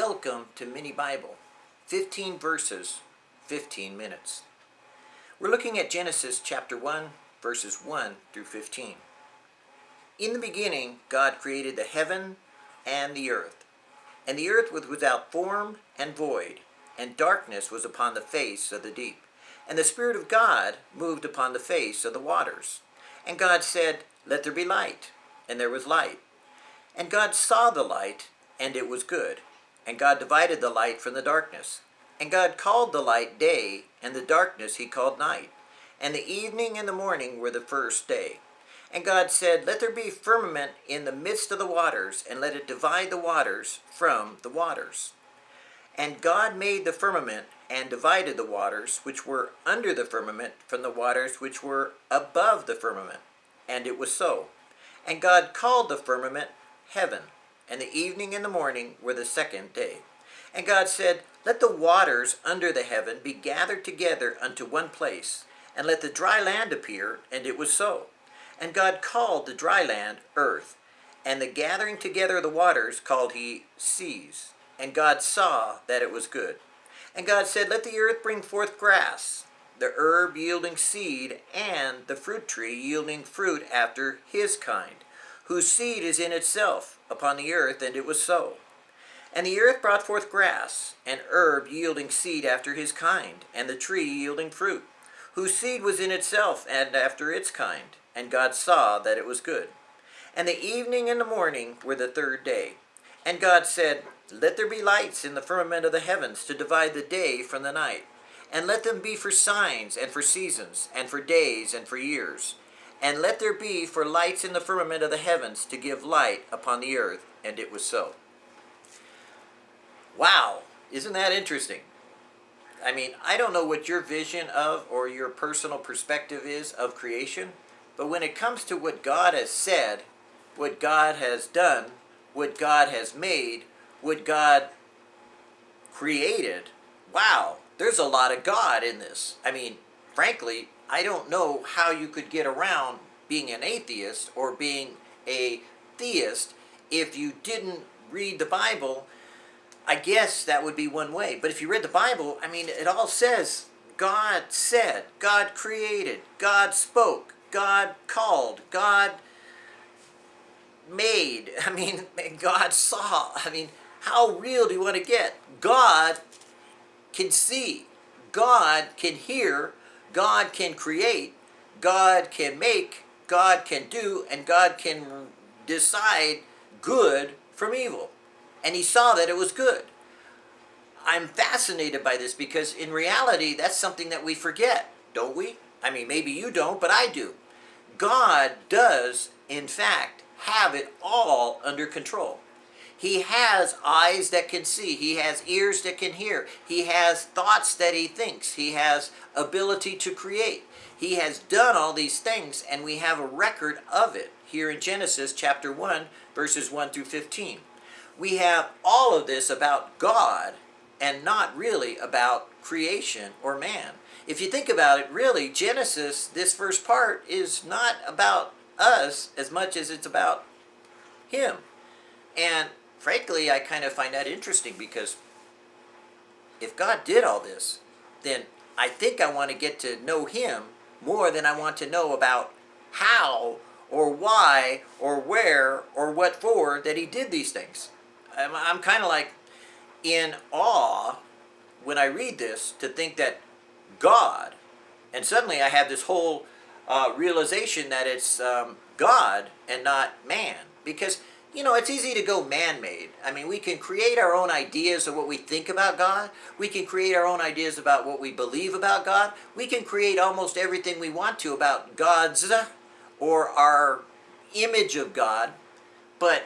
Welcome to Mini Bible. 15 verses, 15 minutes. We're looking at Genesis chapter 1, verses 1 through 15. In the beginning, God created the heaven and the earth. And the earth was without form and void, and darkness was upon the face of the deep. And the Spirit of God moved upon the face of the waters. And God said, Let there be light. And there was light. And God saw the light, and it was good. And God divided the light from the darkness. And God called the light day, and the darkness he called night. And the evening and the morning were the first day. And God said, Let there be firmament in the midst of the waters, and let it divide the waters from the waters. And God made the firmament, and divided the waters which were under the firmament from the waters which were above the firmament. And it was so. And God called the firmament heaven and the evening and the morning were the second day. And God said, Let the waters under the heaven be gathered together unto one place, and let the dry land appear, and it was so. And God called the dry land earth, and the gathering together of the waters called he seas. And God saw that it was good. And God said, Let the earth bring forth grass, the herb yielding seed, and the fruit tree yielding fruit after his kind, whose seed is in itself upon the earth, and it was so. And the earth brought forth grass, and herb yielding seed after his kind, and the tree yielding fruit, whose seed was in itself and after its kind. And God saw that it was good. And the evening and the morning were the third day. And God said, Let there be lights in the firmament of the heavens to divide the day from the night, and let them be for signs and for seasons, and for days and for years and let there be for lights in the firmament of the heavens to give light upon the earth. And it was so. Wow, isn't that interesting? I mean, I don't know what your vision of or your personal perspective is of creation, but when it comes to what God has said, what God has done, what God has made, what God created, wow, there's a lot of God in this. I mean, frankly, I don't know how you could get around being an atheist or being a theist if you didn't read the Bible. I guess that would be one way. But if you read the Bible, I mean, it all says God said, God created, God spoke, God called, God made. I mean, God saw. I mean, how real do you want to get? God can see. God can hear. God can create, God can make, God can do, and God can decide good from evil. And he saw that it was good. I'm fascinated by this because in reality, that's something that we forget, don't we? I mean, maybe you don't, but I do. God does, in fact, have it all under control. He has eyes that can see. He has ears that can hear. He has thoughts that he thinks. He has ability to create. He has done all these things, and we have a record of it here in Genesis chapter 1, verses 1 through 15. We have all of this about God and not really about creation or man. If you think about it, really, Genesis, this first part, is not about us as much as it's about Him. And frankly, I kind of find that interesting because if God did all this, then I think I want to get to know Him more than I want to know about how or why or where or what for that He did these things. I'm, I'm kind of like in awe when I read this to think that God, and suddenly I have this whole uh, realization that it's um, God and not man. Because you know, it's easy to go man-made. I mean, we can create our own ideas of what we think about God. We can create our own ideas about what we believe about God. We can create almost everything we want to about God's uh, or our image of God. But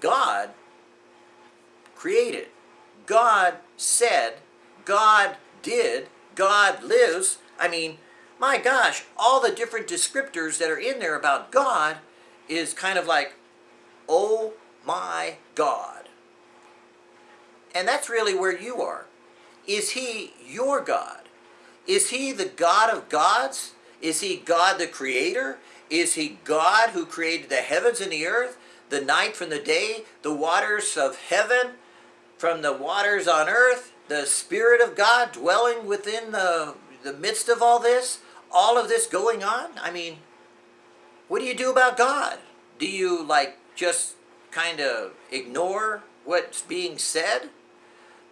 God created. God said. God did. God lives. I mean, my gosh, all the different descriptors that are in there about God is kind of like, Oh my God. And that's really where you are. Is he your God? Is he the God of gods? Is he God the creator? Is he God who created the heavens and the earth, the night from the day, the waters of heaven from the waters on earth, the Spirit of God dwelling within the, the midst of all this, all of this going on? I mean, what do you do about God? Do you, like, just kind of ignore what's being said?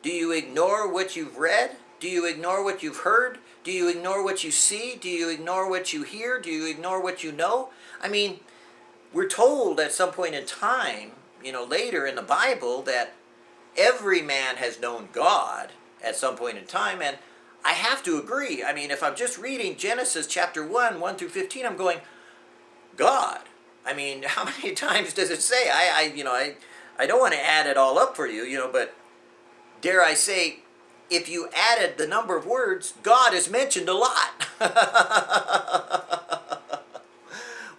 Do you ignore what you've read? Do you ignore what you've heard? Do you ignore what you see? Do you ignore what you hear? Do you ignore what you know? I mean, we're told at some point in time, you know, later in the Bible that every man has known God at some point in time, and I have to agree. I mean, if I'm just reading Genesis chapter 1, 1 through 15, I'm going, God. I mean, how many times does it say? I, I you know, I, I don't want to add it all up for you, you know, but dare I say, if you added the number of words, God is mentioned a lot.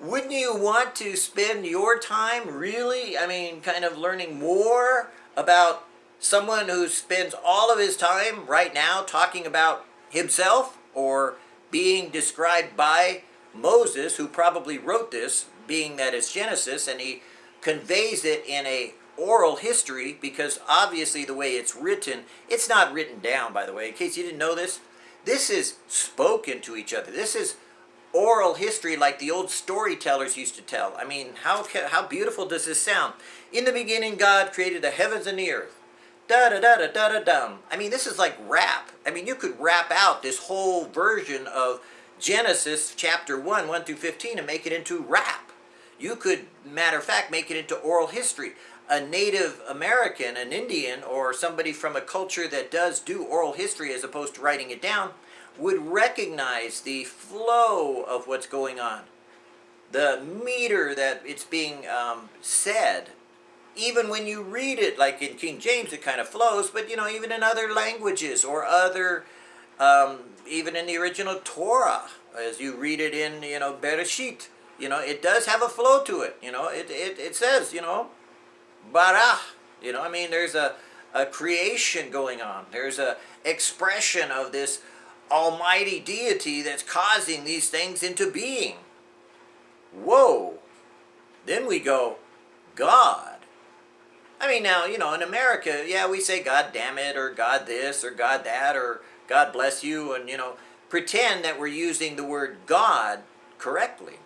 Wouldn't you want to spend your time really, I mean, kind of learning more about someone who spends all of his time right now talking about himself or being described by Moses, who probably wrote this, being that it's Genesis, and he conveys it in a oral history because obviously the way it's written, it's not written down by the way, in case you didn't know this. This is spoken to each other. This is oral history like the old storytellers used to tell. I mean, how, how beautiful does this sound? In the beginning, God created the heavens and the earth. Da da da da da da dum. I mean, this is like rap. I mean, you could rap out this whole version of Genesis chapter 1, 1 through 15 and make it into rap. You could, matter of fact, make it into oral history a Native American, an Indian, or somebody from a culture that does do oral history as opposed to writing it down, would recognize the flow of what's going on. The meter that it's being um, said. Even when you read it, like in King James, it kind of flows, but you know, even in other languages or other, um, even in the original Torah, as you read it in, you know, Bereshit, you know, it does have a flow to it. You know, it, it, it says, you know, bara. You know, I mean, there's a, a creation going on. There's a expression of this almighty deity that's causing these things into being. Whoa. Then we go, God. I mean, now, you know, in America, yeah, we say God damn it, or God this, or God that, or God bless you, and, you know, pretend that we're using the word God correctly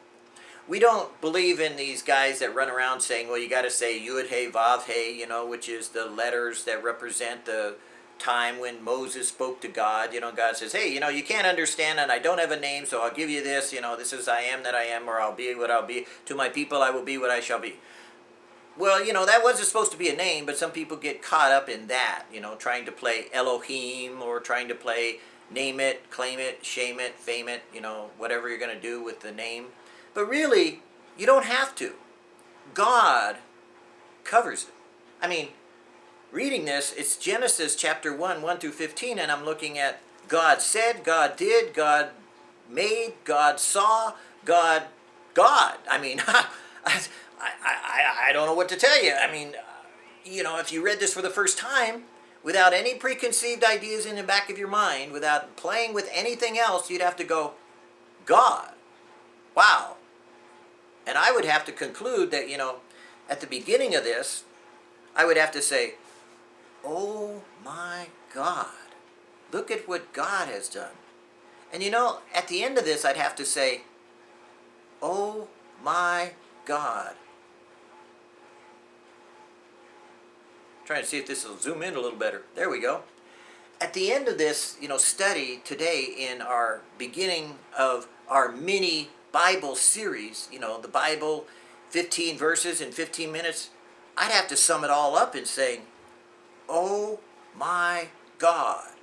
we don't believe in these guys that run around saying, well, you got to say Yud Hey Vav Hey, you know, which is the letters that represent the time when Moses spoke to God. You know, God says, hey, you know, you can't understand and I don't have a name, so I'll give you this. You know, this is I am that I am, or I'll be what I'll be. To my people I will be what I shall be. Well, you know, that wasn't supposed to be a name, but some people get caught up in that, you know, trying to play Elohim or trying to play name it, claim it, shame it, fame it, you know, whatever you're going to do with the name. But really, you don't have to. God covers it. I mean, reading this, it's Genesis chapter 1, 1 through 15, and I'm looking at God said, God did, God made, God saw, God, God. I mean, I, I, I I don't know what to tell you. I mean, uh, you know, if you read this for the first time, without any preconceived ideas in the back of your mind, without playing with anything else, you'd have to go, God. Wow, and I would have to conclude that, you know, at the beginning of this, I would have to say, oh my God, look at what God has done. And you know, at the end of this, I'd have to say, oh my God. trying to see if this will zoom in a little better. There we go. At the end of this, you know, study today in our beginning of our mini Bible series, you know, the Bible, 15 verses in 15 minutes, I'd have to sum it all up in saying, oh my God.